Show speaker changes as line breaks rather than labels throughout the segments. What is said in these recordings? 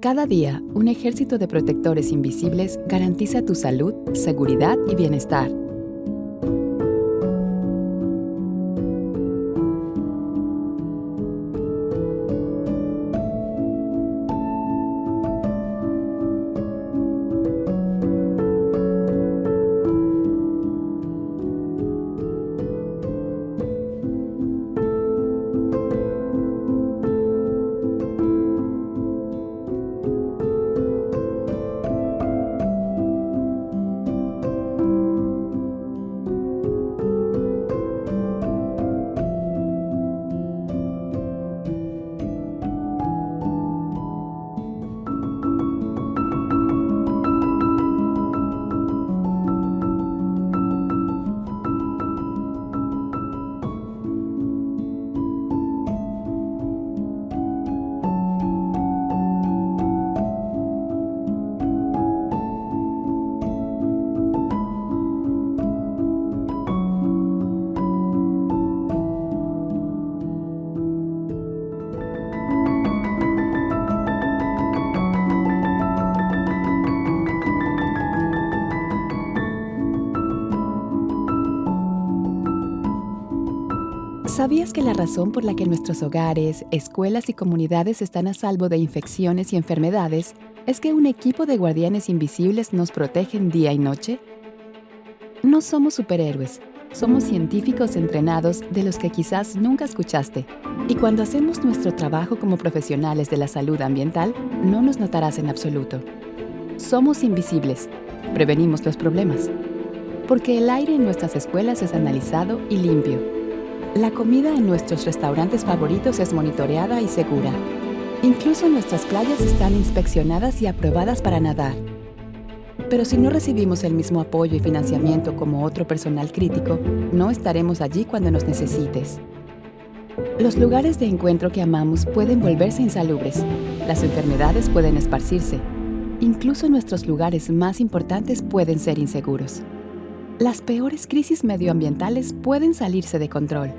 Cada día, un ejército de protectores invisibles garantiza tu salud, seguridad y bienestar. ¿Sabías que la razón por la que nuestros hogares, escuelas y comunidades están a salvo de infecciones y enfermedades es que un equipo de guardianes invisibles nos protegen día y noche? No somos superhéroes, somos científicos entrenados de los que quizás nunca escuchaste. Y cuando hacemos nuestro trabajo como profesionales de la salud ambiental, no nos notarás en absoluto. Somos invisibles, prevenimos los problemas. Porque el aire en nuestras escuelas es analizado y limpio la comida en nuestros restaurantes favoritos es monitoreada y segura. Incluso nuestras playas están inspeccionadas y aprobadas para nadar. Pero si no recibimos el mismo apoyo y financiamiento como otro personal crítico, no estaremos allí cuando nos necesites. Los lugares de encuentro que amamos pueden volverse insalubres. Las enfermedades pueden esparcirse. Incluso nuestros lugares más importantes pueden ser inseguros. Las peores crisis medioambientales pueden salirse de control.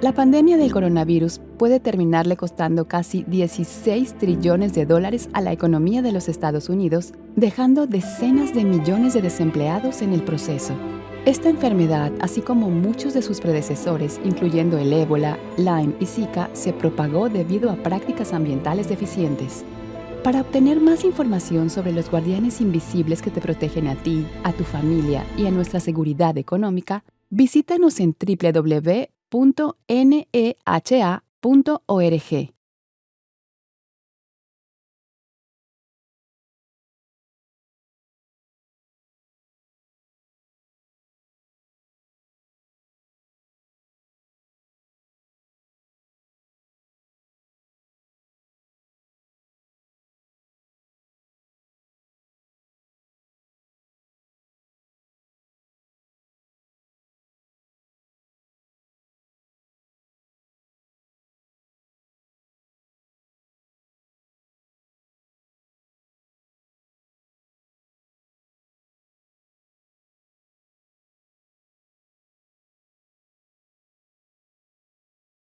La pandemia del coronavirus puede terminarle costando casi 16 trillones de dólares a la economía de los Estados Unidos, dejando decenas de millones de desempleados en el proceso. Esta enfermedad, así como muchos de sus predecesores, incluyendo el ébola, Lyme y Zika, se propagó debido a prácticas ambientales deficientes. Para obtener más información sobre los guardianes invisibles que te protegen a ti, a tu familia y a nuestra seguridad económica, visítanos en www .neha.org.